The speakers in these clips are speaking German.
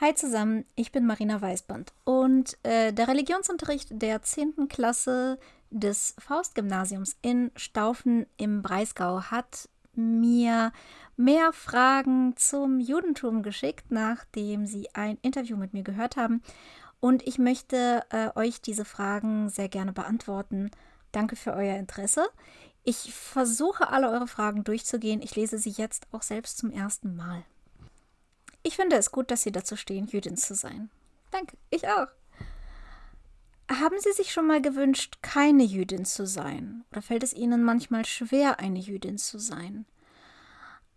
Hi zusammen, ich bin Marina Weißband und äh, der Religionsunterricht der 10. Klasse des Faustgymnasiums in Staufen im Breisgau hat mir mehr Fragen zum Judentum geschickt, nachdem sie ein Interview mit mir gehört haben. Und ich möchte äh, euch diese Fragen sehr gerne beantworten. Danke für euer Interesse. Ich versuche alle eure Fragen durchzugehen. Ich lese sie jetzt auch selbst zum ersten Mal. Ich finde es gut, dass Sie dazu stehen, Jüdin zu sein. Danke, ich auch. Haben Sie sich schon mal gewünscht, keine Jüdin zu sein? Oder fällt es Ihnen manchmal schwer, eine Jüdin zu sein?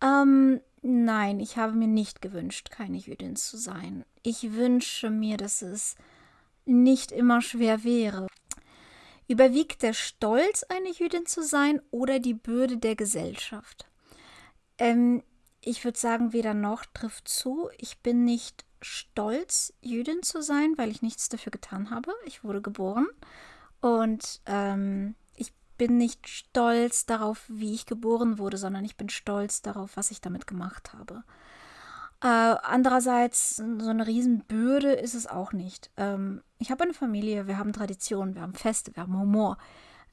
Ähm, nein, ich habe mir nicht gewünscht, keine Jüdin zu sein. Ich wünsche mir, dass es nicht immer schwer wäre. Überwiegt der Stolz, eine Jüdin zu sein, oder die Bürde der Gesellschaft? Ähm, ich würde sagen, weder noch trifft zu. Ich bin nicht stolz, Jüdin zu sein, weil ich nichts dafür getan habe. Ich wurde geboren und ähm, ich bin nicht stolz darauf, wie ich geboren wurde, sondern ich bin stolz darauf, was ich damit gemacht habe. Äh, andererseits, so eine Riesenbürde ist es auch nicht. Ähm, ich habe eine Familie, wir haben Traditionen, wir haben Feste, wir haben Humor.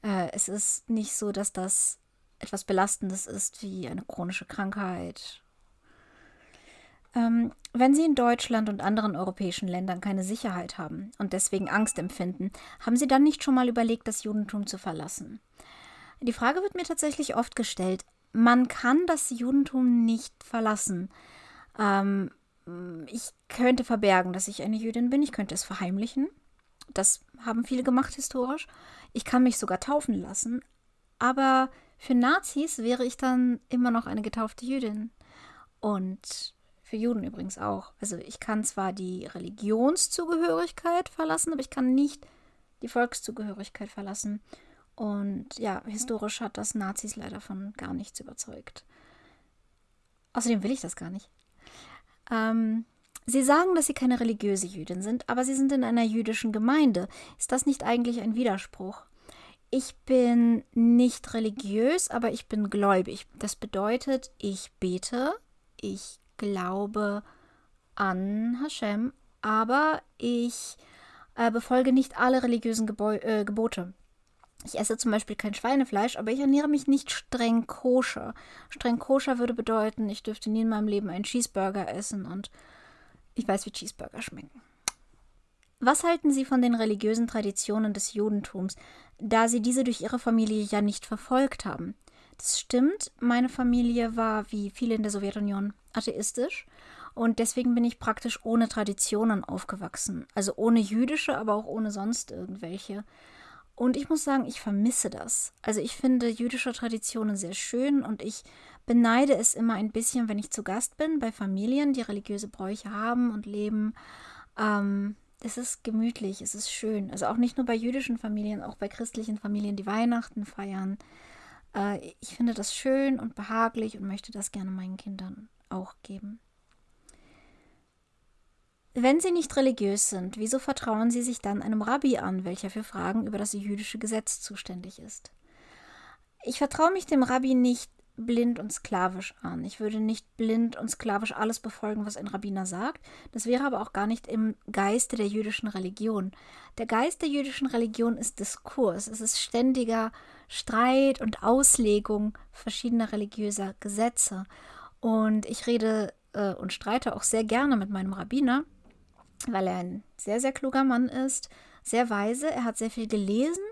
Äh, es ist nicht so, dass das etwas Belastendes ist wie eine chronische Krankheit ähm, wenn Sie in Deutschland und anderen europäischen Ländern keine Sicherheit haben und deswegen Angst empfinden, haben Sie dann nicht schon mal überlegt, das Judentum zu verlassen? Die Frage wird mir tatsächlich oft gestellt. Man kann das Judentum nicht verlassen. Ähm, ich könnte verbergen, dass ich eine Jüdin bin. Ich könnte es verheimlichen. Das haben viele gemacht historisch. Ich kann mich sogar taufen lassen. Aber für Nazis wäre ich dann immer noch eine getaufte Jüdin. Und für Juden übrigens auch. Also ich kann zwar die Religionszugehörigkeit verlassen, aber ich kann nicht die Volkszugehörigkeit verlassen. Und ja, historisch hat das Nazis leider von gar nichts überzeugt. Außerdem will ich das gar nicht. Ähm, sie sagen, dass sie keine religiöse Jüdin sind, aber sie sind in einer jüdischen Gemeinde. Ist das nicht eigentlich ein Widerspruch? Ich bin nicht religiös, aber ich bin gläubig. Das bedeutet, ich bete, ich glaube an Hashem, aber ich äh, befolge nicht alle religiösen Gebo äh, Gebote. Ich esse zum Beispiel kein Schweinefleisch, aber ich ernähre mich nicht streng koscher. Streng koscher würde bedeuten, ich dürfte nie in meinem Leben einen Cheeseburger essen und ich weiß, wie Cheeseburger schmecken. Was halten Sie von den religiösen Traditionen des Judentums, da Sie diese durch Ihre Familie ja nicht verfolgt haben? Das stimmt, meine Familie war, wie viele in der Sowjetunion, atheistisch. Und deswegen bin ich praktisch ohne Traditionen aufgewachsen. Also ohne jüdische, aber auch ohne sonst irgendwelche. Und ich muss sagen, ich vermisse das. Also ich finde jüdische Traditionen sehr schön und ich beneide es immer ein bisschen, wenn ich zu Gast bin bei Familien, die religiöse Bräuche haben und leben. Ähm, es ist gemütlich, es ist schön. Also auch nicht nur bei jüdischen Familien, auch bei christlichen Familien, die Weihnachten feiern. Äh, ich finde das schön und behaglich und möchte das gerne meinen Kindern auch geben. Wenn Sie nicht religiös sind, wieso vertrauen Sie sich dann einem Rabbi an, welcher für Fragen über das jüdische Gesetz zuständig ist? Ich vertraue mich dem Rabbi nicht blind und sklavisch an. Ich würde nicht blind und sklavisch alles befolgen, was ein Rabbiner sagt. Das wäre aber auch gar nicht im Geiste der jüdischen Religion. Der Geist der jüdischen Religion ist Diskurs. Es ist ständiger Streit und Auslegung verschiedener religiöser Gesetze. Und ich rede äh, und streite auch sehr gerne mit meinem Rabbiner, weil er ein sehr, sehr kluger Mann ist, sehr weise, er hat sehr viel gelesen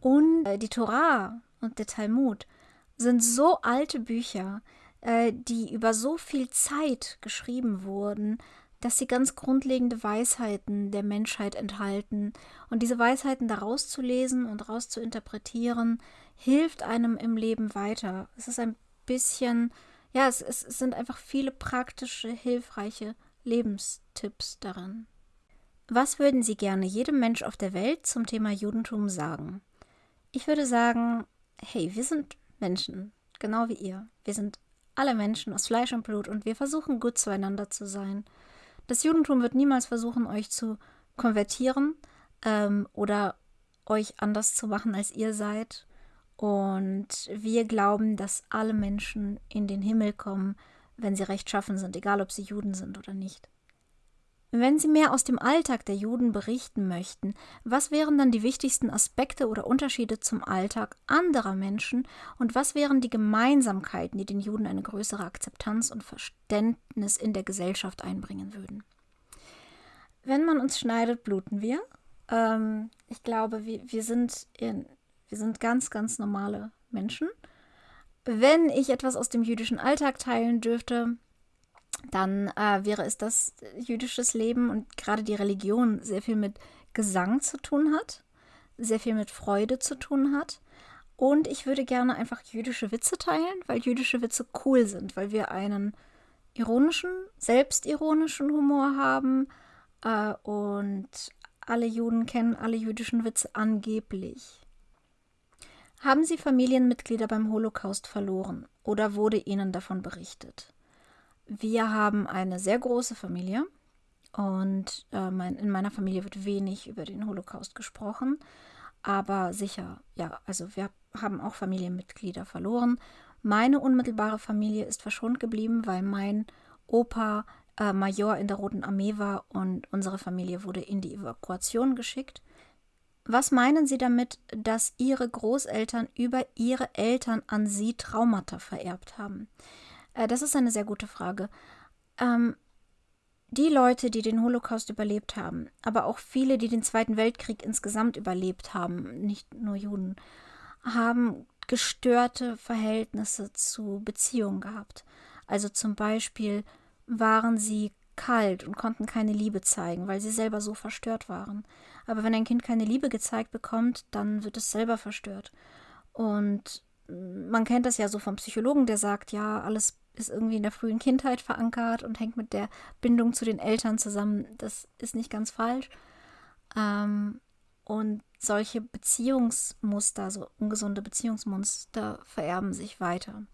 und äh, die Torah und der Talmud sind so alte Bücher, äh, die über so viel Zeit geschrieben wurden, dass sie ganz grundlegende Weisheiten der Menschheit enthalten. Und diese Weisheiten daraus zu lesen und daraus zu interpretieren, hilft einem im Leben weiter. Es ist ein bisschen ja, es, es, es sind einfach viele praktische, hilfreiche Lebenstipps darin. Was würden Sie gerne jedem Mensch auf der Welt zum Thema Judentum sagen? Ich würde sagen, hey, wir sind Menschen, genau wie ihr. Wir sind alle Menschen aus Fleisch und Blut und wir versuchen gut zueinander zu sein. Das Judentum wird niemals versuchen, euch zu konvertieren ähm, oder euch anders zu machen, als ihr seid. Und wir glauben, dass alle Menschen in den Himmel kommen, wenn sie rechtschaffen sind, egal ob sie Juden sind oder nicht. Wenn Sie mehr aus dem Alltag der Juden berichten möchten, was wären dann die wichtigsten Aspekte oder Unterschiede zum Alltag anderer Menschen und was wären die Gemeinsamkeiten, die den Juden eine größere Akzeptanz und Verständnis in der Gesellschaft einbringen würden? Wenn man uns schneidet, bluten wir. Ähm, ich glaube, wir, wir, sind in, wir sind ganz, ganz normale Menschen. Wenn ich etwas aus dem jüdischen Alltag teilen dürfte, dann äh, wäre es das jüdisches Leben und gerade die Religion sehr viel mit Gesang zu tun hat, sehr viel mit Freude zu tun hat. Und ich würde gerne einfach jüdische Witze teilen, weil jüdische Witze cool sind, weil wir einen ironischen, selbstironischen Humor haben äh, und alle Juden kennen alle jüdischen Witze angeblich. Haben Sie Familienmitglieder beim Holocaust verloren oder wurde Ihnen davon berichtet? Wir haben eine sehr große Familie und äh, mein, in meiner Familie wird wenig über den Holocaust gesprochen, aber sicher, ja, also wir haben auch Familienmitglieder verloren. Meine unmittelbare Familie ist verschont geblieben, weil mein Opa äh, Major in der Roten Armee war und unsere Familie wurde in die Evakuation geschickt. Was meinen Sie damit, dass Ihre Großeltern über Ihre Eltern an Sie Traumata vererbt haben? Äh, das ist eine sehr gute Frage. Ähm, die Leute, die den Holocaust überlebt haben, aber auch viele, die den Zweiten Weltkrieg insgesamt überlebt haben, nicht nur Juden, haben gestörte Verhältnisse zu Beziehungen gehabt. Also zum Beispiel waren sie kalt und konnten keine Liebe zeigen, weil sie selber so verstört waren. Aber wenn ein Kind keine Liebe gezeigt bekommt, dann wird es selber verstört. Und man kennt das ja so vom Psychologen, der sagt, ja, alles ist irgendwie in der frühen Kindheit verankert und hängt mit der Bindung zu den Eltern zusammen. Das ist nicht ganz falsch. Ähm, und solche Beziehungsmuster, so ungesunde Beziehungsmuster vererben sich weiter.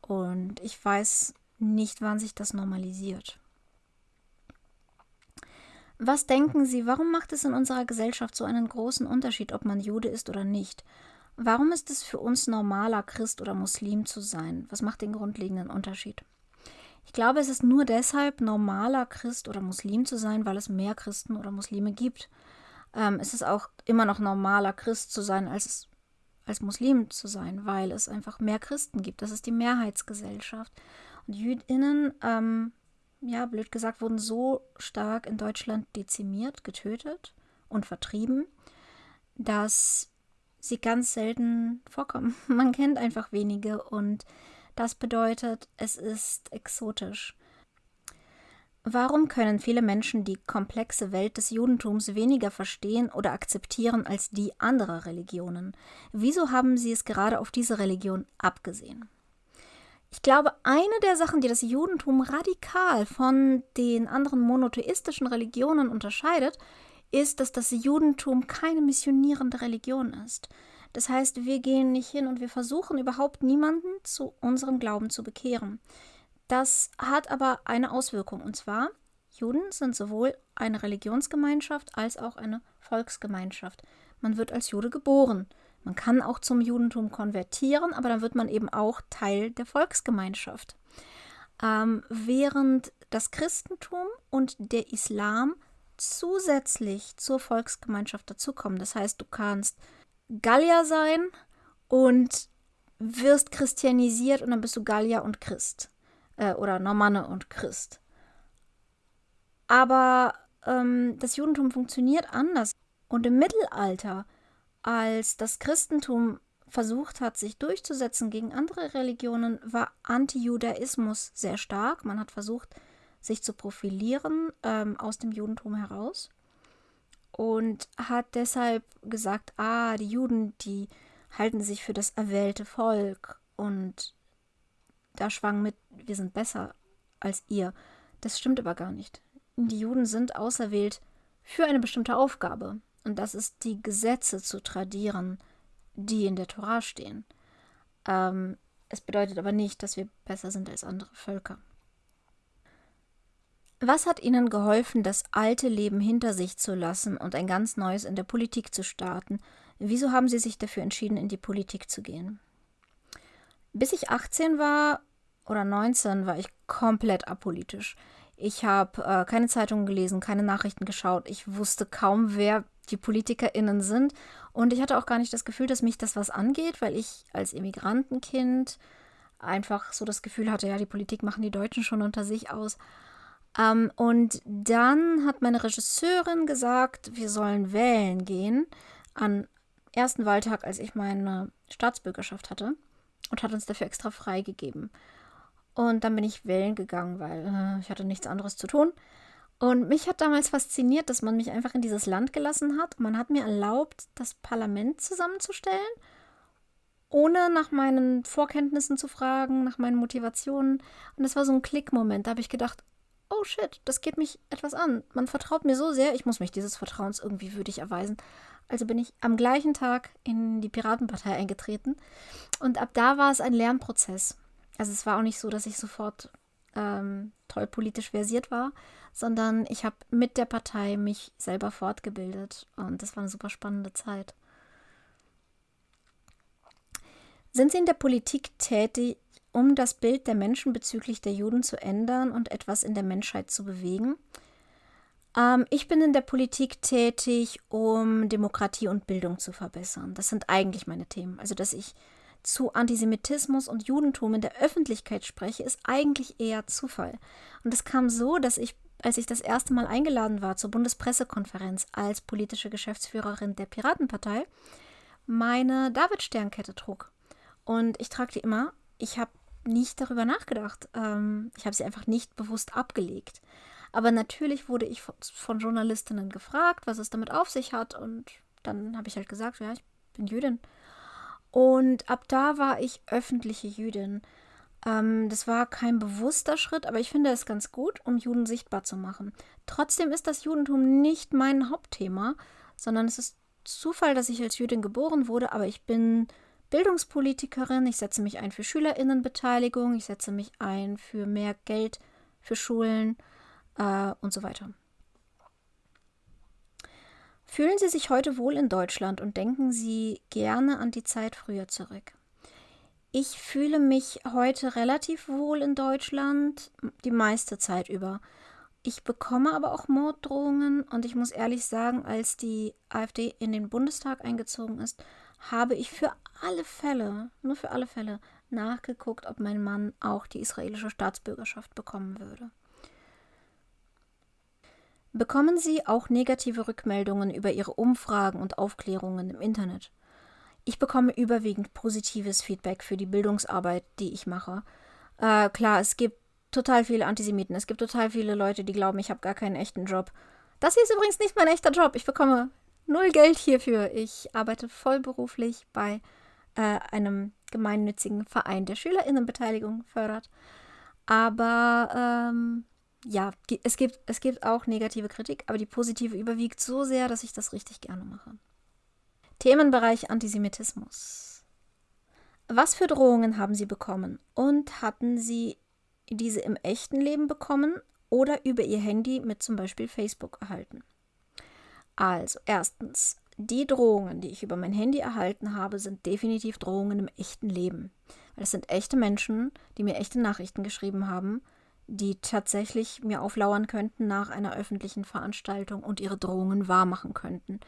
Und ich weiß nicht, wann sich das normalisiert. Was denken Sie, warum macht es in unserer Gesellschaft so einen großen Unterschied, ob man Jude ist oder nicht? Warum ist es für uns normaler, Christ oder Muslim zu sein? Was macht den grundlegenden Unterschied? Ich glaube, es ist nur deshalb normaler, Christ oder Muslim zu sein, weil es mehr Christen oder Muslime gibt. Ähm, es ist auch immer noch normaler, Christ zu sein, als, als Muslim zu sein, weil es einfach mehr Christen gibt. Das ist die Mehrheitsgesellschaft. Und Jüdinnen, ähm, ja, blöd gesagt, wurden so stark in Deutschland dezimiert, getötet und vertrieben, dass sie ganz selten vorkommen. Man kennt einfach wenige und das bedeutet, es ist exotisch. Warum können viele Menschen die komplexe Welt des Judentums weniger verstehen oder akzeptieren als die anderer Religionen? Wieso haben sie es gerade auf diese Religion abgesehen? Ich glaube, eine der Sachen, die das Judentum radikal von den anderen monotheistischen Religionen unterscheidet, ist, dass das Judentum keine missionierende Religion ist. Das heißt, wir gehen nicht hin und wir versuchen überhaupt niemanden zu unserem Glauben zu bekehren. Das hat aber eine Auswirkung, und zwar, Juden sind sowohl eine Religionsgemeinschaft als auch eine Volksgemeinschaft. Man wird als Jude geboren. Man kann auch zum Judentum konvertieren, aber dann wird man eben auch Teil der Volksgemeinschaft. Ähm, während das Christentum und der Islam zusätzlich zur Volksgemeinschaft dazukommen. Das heißt, du kannst Gallier sein und wirst christianisiert und dann bist du Gallier und Christ. Äh, oder Normanne und Christ. Aber ähm, das Judentum funktioniert anders. Und im Mittelalter, als das Christentum versucht hat, sich durchzusetzen gegen andere Religionen, war Antijudaismus sehr stark. Man hat versucht, sich zu profilieren ähm, aus dem Judentum heraus und hat deshalb gesagt, ah, die Juden, die halten sich für das erwählte Volk und da schwang mit, wir sind besser als ihr. Das stimmt aber gar nicht. Die Juden sind auserwählt für eine bestimmte Aufgabe und das ist die Gesetze zu tradieren, die in der Tora stehen. Ähm, es bedeutet aber nicht, dass wir besser sind als andere Völker. Was hat Ihnen geholfen, das alte Leben hinter sich zu lassen und ein ganz neues in der Politik zu starten? Wieso haben Sie sich dafür entschieden, in die Politik zu gehen? Bis ich 18 war oder 19 war ich komplett apolitisch. Ich habe äh, keine Zeitungen gelesen, keine Nachrichten geschaut. Ich wusste kaum, wer die PolitikerInnen sind. Und ich hatte auch gar nicht das Gefühl, dass mich das was angeht, weil ich als Immigrantenkind einfach so das Gefühl hatte, ja, die Politik machen die Deutschen schon unter sich aus. Ähm, und dann hat meine Regisseurin gesagt, wir sollen wählen gehen an ersten Wahltag, als ich meine Staatsbürgerschaft hatte und hat uns dafür extra freigegeben. Und dann bin ich wählen gegangen, weil äh, ich hatte nichts anderes zu tun. Und mich hat damals fasziniert, dass man mich einfach in dieses Land gelassen hat. Man hat mir erlaubt, das Parlament zusammenzustellen, ohne nach meinen Vorkenntnissen zu fragen, nach meinen Motivationen. Und das war so ein Klickmoment. Da habe ich gedacht, oh shit, das geht mich etwas an. Man vertraut mir so sehr, ich muss mich dieses Vertrauens irgendwie würdig erweisen. Also bin ich am gleichen Tag in die Piratenpartei eingetreten. Und ab da war es ein Lernprozess. Also es war auch nicht so, dass ich sofort ähm, toll politisch versiert war, sondern ich habe mit der Partei mich selber fortgebildet und das war eine super spannende Zeit. Sind Sie in der Politik tätig, um das Bild der Menschen bezüglich der Juden zu ändern und etwas in der Menschheit zu bewegen? Ähm, ich bin in der Politik tätig, um Demokratie und Bildung zu verbessern. Das sind eigentlich meine Themen. Also, dass ich zu Antisemitismus und Judentum in der Öffentlichkeit spreche, ist eigentlich eher Zufall. Und es kam so, dass ich, als ich das erste Mal eingeladen war zur Bundespressekonferenz als politische Geschäftsführerin der Piratenpartei, meine David-Sternkette trug. Und ich trage die immer. Ich habe nicht darüber nachgedacht. Ähm, ich habe sie einfach nicht bewusst abgelegt. Aber natürlich wurde ich von Journalistinnen gefragt, was es damit auf sich hat. Und dann habe ich halt gesagt, ja, ich bin Jüdin. Und ab da war ich öffentliche Jüdin. Ähm, das war kein bewusster Schritt, aber ich finde es ganz gut, um Juden sichtbar zu machen. Trotzdem ist das Judentum nicht mein Hauptthema, sondern es ist Zufall, dass ich als Jüdin geboren wurde, aber ich bin Bildungspolitikerin, ich setze mich ein für Schülerinnenbeteiligung, ich setze mich ein für mehr Geld für Schulen äh, und so weiter. Fühlen Sie sich heute wohl in Deutschland und denken Sie gerne an die Zeit früher zurück? Ich fühle mich heute relativ wohl in Deutschland, die meiste Zeit über. Ich bekomme aber auch Morddrohungen und ich muss ehrlich sagen, als die AfD in den Bundestag eingezogen ist, habe ich für alle Fälle, nur für alle Fälle, nachgeguckt, ob mein Mann auch die israelische Staatsbürgerschaft bekommen würde. Bekommen Sie auch negative Rückmeldungen über Ihre Umfragen und Aufklärungen im Internet? Ich bekomme überwiegend positives Feedback für die Bildungsarbeit, die ich mache. Äh, klar, es gibt total viele Antisemiten. Es gibt total viele Leute, die glauben, ich habe gar keinen echten Job. Das hier ist übrigens nicht mein echter Job. Ich bekomme null Geld hierfür. Ich arbeite vollberuflich bei äh, einem gemeinnützigen Verein, der Schülerinnenbeteiligung fördert. Aber ähm, ja, es gibt, es gibt auch negative Kritik, aber die positive überwiegt so sehr, dass ich das richtig gerne mache. Themenbereich Antisemitismus. Was für Drohungen haben Sie bekommen und hatten Sie diese im echten Leben bekommen oder über Ihr Handy mit zum Beispiel Facebook erhalten? Also, erstens, die Drohungen, die ich über mein Handy erhalten habe, sind definitiv Drohungen im echten Leben. Weil es sind echte Menschen, die mir echte Nachrichten geschrieben haben die tatsächlich mir auflauern könnten nach einer öffentlichen Veranstaltung und ihre Drohungen wahrmachen könnten.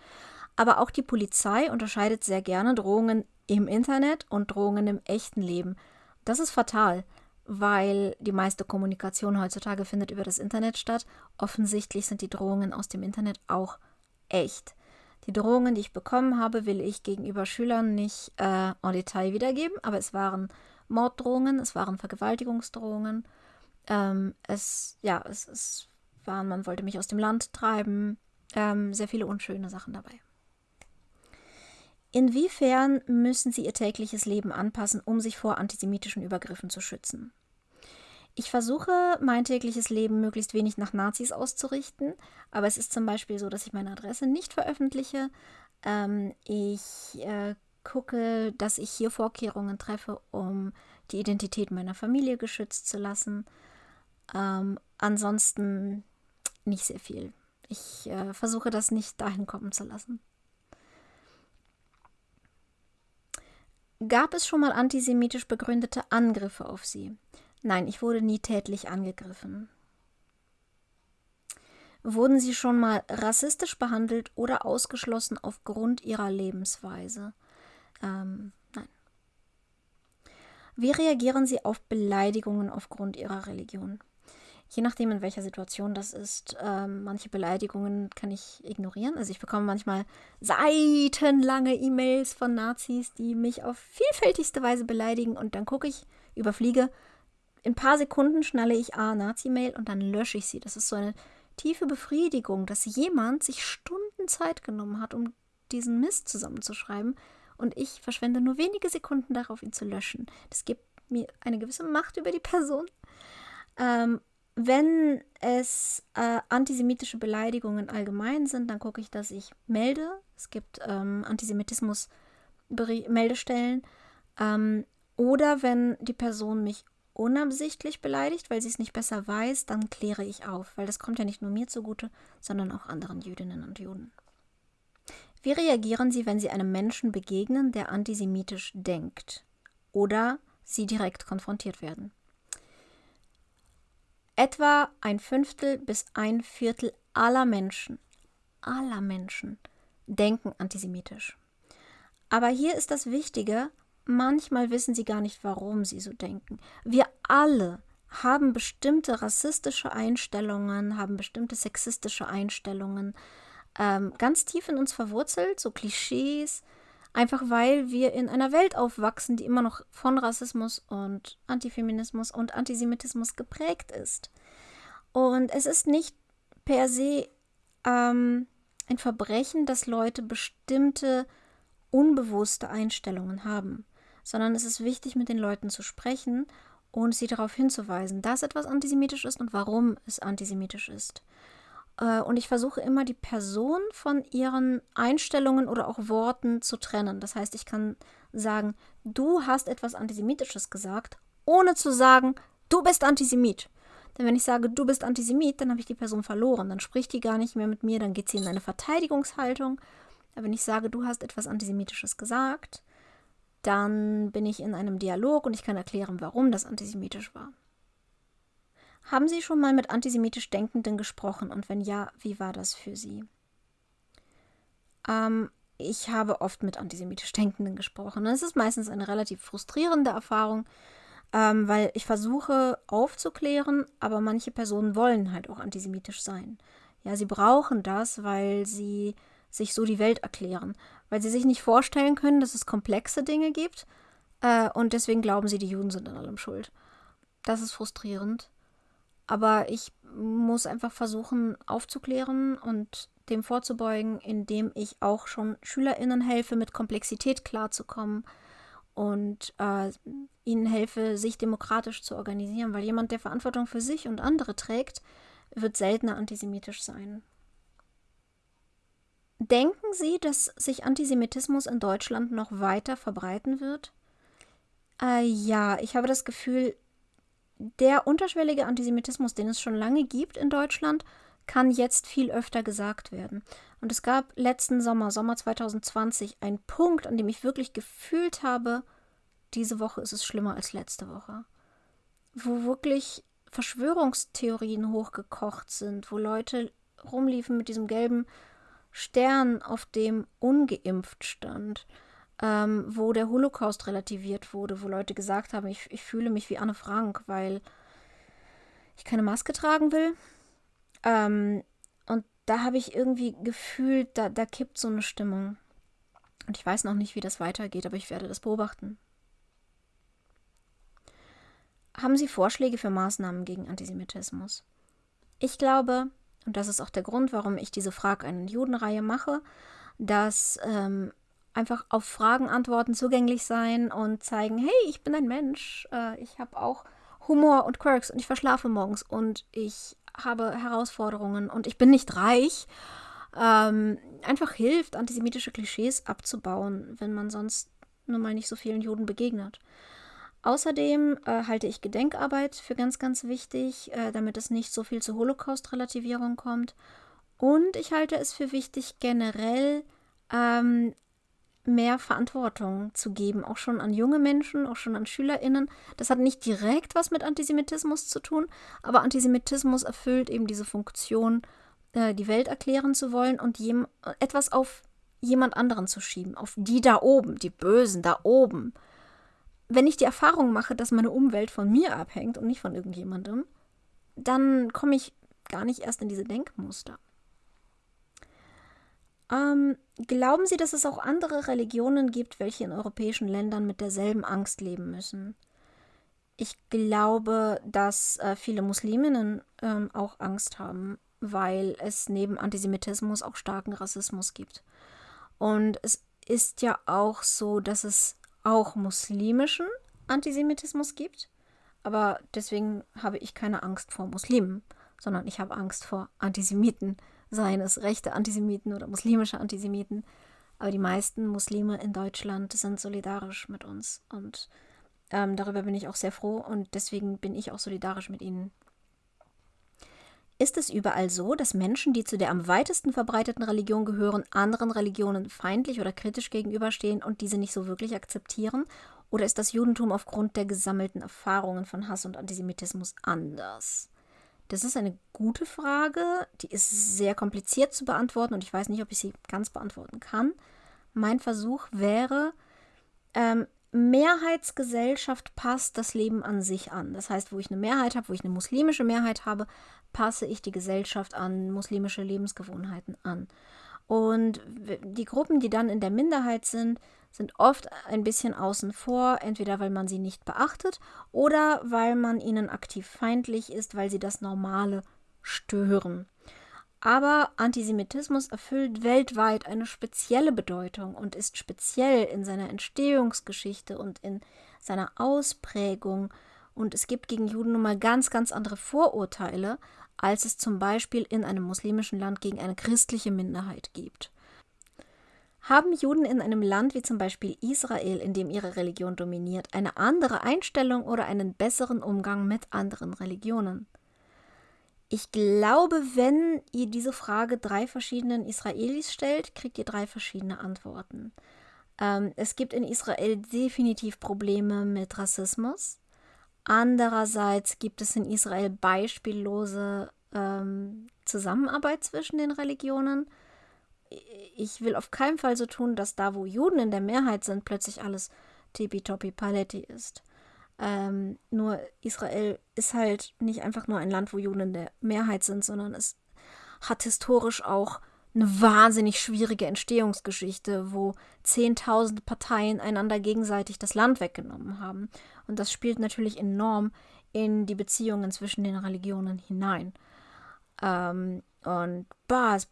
Aber auch die Polizei unterscheidet sehr gerne Drohungen im Internet und Drohungen im echten Leben. Das ist fatal, weil die meiste Kommunikation heutzutage findet über das Internet statt. Offensichtlich sind die Drohungen aus dem Internet auch echt. Die Drohungen, die ich bekommen habe, will ich gegenüber Schülern nicht äh, en Detail wiedergeben, aber es waren Morddrohungen, es waren Vergewaltigungsdrohungen ähm, es, ja, es, es waren, man wollte mich aus dem Land treiben, ähm, sehr viele unschöne Sachen dabei. Inwiefern müssen Sie Ihr tägliches Leben anpassen, um sich vor antisemitischen Übergriffen zu schützen? Ich versuche, mein tägliches Leben möglichst wenig nach Nazis auszurichten, aber es ist zum Beispiel so, dass ich meine Adresse nicht veröffentliche. Ähm, ich äh, gucke, dass ich hier Vorkehrungen treffe, um die Identität meiner Familie geschützt zu lassen. Ähm, ansonsten nicht sehr viel. Ich äh, versuche das nicht dahin kommen zu lassen. Gab es schon mal antisemitisch begründete Angriffe auf Sie? Nein, ich wurde nie tätlich angegriffen. Wurden Sie schon mal rassistisch behandelt oder ausgeschlossen aufgrund Ihrer Lebensweise? Ähm, nein. Wie reagieren Sie auf Beleidigungen aufgrund Ihrer Religion? Je nachdem, in welcher Situation das ist. Ähm, manche Beleidigungen kann ich ignorieren. Also ich bekomme manchmal seitenlange E-Mails von Nazis, die mich auf vielfältigste Weise beleidigen und dann gucke ich, überfliege. In ein paar Sekunden schnalle ich A, Nazi-Mail und dann lösche ich sie. Das ist so eine tiefe Befriedigung, dass jemand sich Stunden Zeit genommen hat, um diesen Mist zusammenzuschreiben und ich verschwende nur wenige Sekunden darauf, ihn zu löschen. Das gibt mir eine gewisse Macht über die Person. Ähm, wenn es äh, antisemitische Beleidigungen allgemein sind, dann gucke ich, dass ich melde. Es gibt ähm, Antisemitismus-Meldestellen. Ähm, oder wenn die Person mich unabsichtlich beleidigt, weil sie es nicht besser weiß, dann kläre ich auf, weil das kommt ja nicht nur mir zugute, sondern auch anderen Jüdinnen und Juden. Wie reagieren Sie, wenn Sie einem Menschen begegnen, der antisemitisch denkt oder Sie direkt konfrontiert werden? Etwa ein Fünftel bis ein Viertel aller Menschen, aller Menschen denken antisemitisch. Aber hier ist das Wichtige, manchmal wissen sie gar nicht, warum sie so denken. Wir alle haben bestimmte rassistische Einstellungen, haben bestimmte sexistische Einstellungen, ähm, ganz tief in uns verwurzelt, so Klischees, Einfach weil wir in einer Welt aufwachsen, die immer noch von Rassismus und Antifeminismus und Antisemitismus geprägt ist. Und es ist nicht per se ähm, ein Verbrechen, dass Leute bestimmte unbewusste Einstellungen haben, sondern es ist wichtig, mit den Leuten zu sprechen und sie darauf hinzuweisen, dass etwas antisemitisch ist und warum es antisemitisch ist. Äh, und ich versuche immer, die Person von ihren Einstellungen oder auch Worten zu trennen. Das heißt, ich kann sagen, du hast etwas Antisemitisches gesagt, ohne zu sagen, du bist Antisemit. Denn wenn ich sage, du bist Antisemit, dann habe ich die Person verloren. Dann spricht die gar nicht mehr mit mir, dann geht sie in eine Verteidigungshaltung. Aber wenn ich sage, du hast etwas Antisemitisches gesagt, dann bin ich in einem Dialog und ich kann erklären, warum das antisemitisch war. Haben Sie schon mal mit antisemitisch Denkenden gesprochen und wenn ja, wie war das für Sie? Ähm, ich habe oft mit antisemitisch Denkenden gesprochen. Es ist meistens eine relativ frustrierende Erfahrung, ähm, weil ich versuche aufzuklären, aber manche Personen wollen halt auch antisemitisch sein. Ja, sie brauchen das, weil sie sich so die Welt erklären, weil sie sich nicht vorstellen können, dass es komplexe Dinge gibt äh, und deswegen glauben sie, die Juden sind an allem schuld. Das ist frustrierend. Aber ich muss einfach versuchen aufzuklären und dem vorzubeugen, indem ich auch schon SchülerInnen helfe, mit Komplexität klarzukommen und äh, ihnen helfe, sich demokratisch zu organisieren, weil jemand, der Verantwortung für sich und andere trägt, wird seltener antisemitisch sein. Denken Sie, dass sich Antisemitismus in Deutschland noch weiter verbreiten wird? Äh, ja, ich habe das Gefühl, der unterschwellige Antisemitismus, den es schon lange gibt in Deutschland, kann jetzt viel öfter gesagt werden. Und es gab letzten Sommer, Sommer 2020, einen Punkt, an dem ich wirklich gefühlt habe, diese Woche ist es schlimmer als letzte Woche. Wo wirklich Verschwörungstheorien hochgekocht sind, wo Leute rumliefen mit diesem gelben Stern, auf dem ungeimpft stand ähm, wo der Holocaust relativiert wurde, wo Leute gesagt haben, ich, ich fühle mich wie Anne Frank, weil ich keine Maske tragen will. Ähm, und da habe ich irgendwie gefühlt, da, da kippt so eine Stimmung. Und ich weiß noch nicht, wie das weitergeht, aber ich werde das beobachten. Haben Sie Vorschläge für Maßnahmen gegen Antisemitismus? Ich glaube, und das ist auch der Grund, warum ich diese Frag einen Judenreihe mache, dass ähm, einfach auf Fragen antworten zugänglich sein und zeigen, hey, ich bin ein Mensch, äh, ich habe auch Humor und Quirks und ich verschlafe morgens und ich habe Herausforderungen und ich bin nicht reich. Ähm, einfach hilft, antisemitische Klischees abzubauen, wenn man sonst nun mal nicht so vielen Juden begegnet. Außerdem äh, halte ich Gedenkarbeit für ganz, ganz wichtig, äh, damit es nicht so viel zur Holocaust-Relativierung kommt. Und ich halte es für wichtig, generell ähm, mehr Verantwortung zu geben, auch schon an junge Menschen, auch schon an SchülerInnen. Das hat nicht direkt was mit Antisemitismus zu tun, aber Antisemitismus erfüllt eben diese Funktion, äh, die Welt erklären zu wollen und jem, etwas auf jemand anderen zu schieben, auf die da oben, die Bösen da oben. Wenn ich die Erfahrung mache, dass meine Umwelt von mir abhängt und nicht von irgendjemandem, dann komme ich gar nicht erst in diese Denkmuster. Ähm, glauben Sie, dass es auch andere Religionen gibt, welche in europäischen Ländern mit derselben Angst leben müssen? Ich glaube, dass äh, viele Musliminnen ähm, auch Angst haben, weil es neben Antisemitismus auch starken Rassismus gibt. Und es ist ja auch so, dass es auch muslimischen Antisemitismus gibt. Aber deswegen habe ich keine Angst vor Muslimen, sondern ich habe Angst vor Antisemiten seien es rechte Antisemiten oder muslimische Antisemiten. Aber die meisten Muslime in Deutschland sind solidarisch mit uns. Und ähm, darüber bin ich auch sehr froh und deswegen bin ich auch solidarisch mit ihnen. Ist es überall so, dass Menschen, die zu der am weitesten verbreiteten Religion gehören, anderen Religionen feindlich oder kritisch gegenüberstehen und diese nicht so wirklich akzeptieren? Oder ist das Judentum aufgrund der gesammelten Erfahrungen von Hass und Antisemitismus anders? Das ist eine gute Frage, die ist sehr kompliziert zu beantworten und ich weiß nicht, ob ich sie ganz beantworten kann. Mein Versuch wäre, ähm, Mehrheitsgesellschaft passt das Leben an sich an. Das heißt, wo ich eine Mehrheit habe, wo ich eine muslimische Mehrheit habe, passe ich die Gesellschaft an muslimische Lebensgewohnheiten an. Und die Gruppen, die dann in der Minderheit sind, sind oft ein bisschen außen vor, entweder weil man sie nicht beachtet oder weil man ihnen aktiv feindlich ist, weil sie das Normale stören. Aber Antisemitismus erfüllt weltweit eine spezielle Bedeutung und ist speziell in seiner Entstehungsgeschichte und in seiner Ausprägung. Und es gibt gegen Juden nun mal ganz, ganz andere Vorurteile, als es zum Beispiel in einem muslimischen Land gegen eine christliche Minderheit gibt. Haben Juden in einem Land wie zum Beispiel Israel, in dem ihre Religion dominiert, eine andere Einstellung oder einen besseren Umgang mit anderen Religionen? Ich glaube, wenn ihr diese Frage drei verschiedenen Israelis stellt, kriegt ihr drei verschiedene Antworten. Ähm, es gibt in Israel definitiv Probleme mit Rassismus. Andererseits gibt es in Israel beispiellose ähm, Zusammenarbeit zwischen den Religionen ich will auf keinen Fall so tun, dass da, wo Juden in der Mehrheit sind, plötzlich alles tippitoppi paletti ist. Ähm, nur Israel ist halt nicht einfach nur ein Land, wo Juden in der Mehrheit sind, sondern es hat historisch auch eine wahnsinnig schwierige Entstehungsgeschichte, wo zehntausende Parteien einander gegenseitig das Land weggenommen haben. Und das spielt natürlich enorm in die Beziehungen zwischen den Religionen hinein. Ähm, und bah, es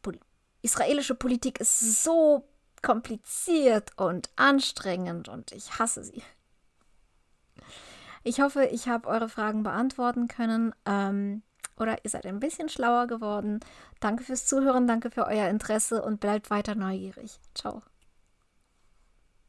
israelische Politik ist so kompliziert und anstrengend und ich hasse sie. Ich hoffe, ich habe eure Fragen beantworten können ähm, oder ihr seid ein bisschen schlauer geworden. Danke fürs Zuhören, danke für euer Interesse und bleibt weiter neugierig. Ciao.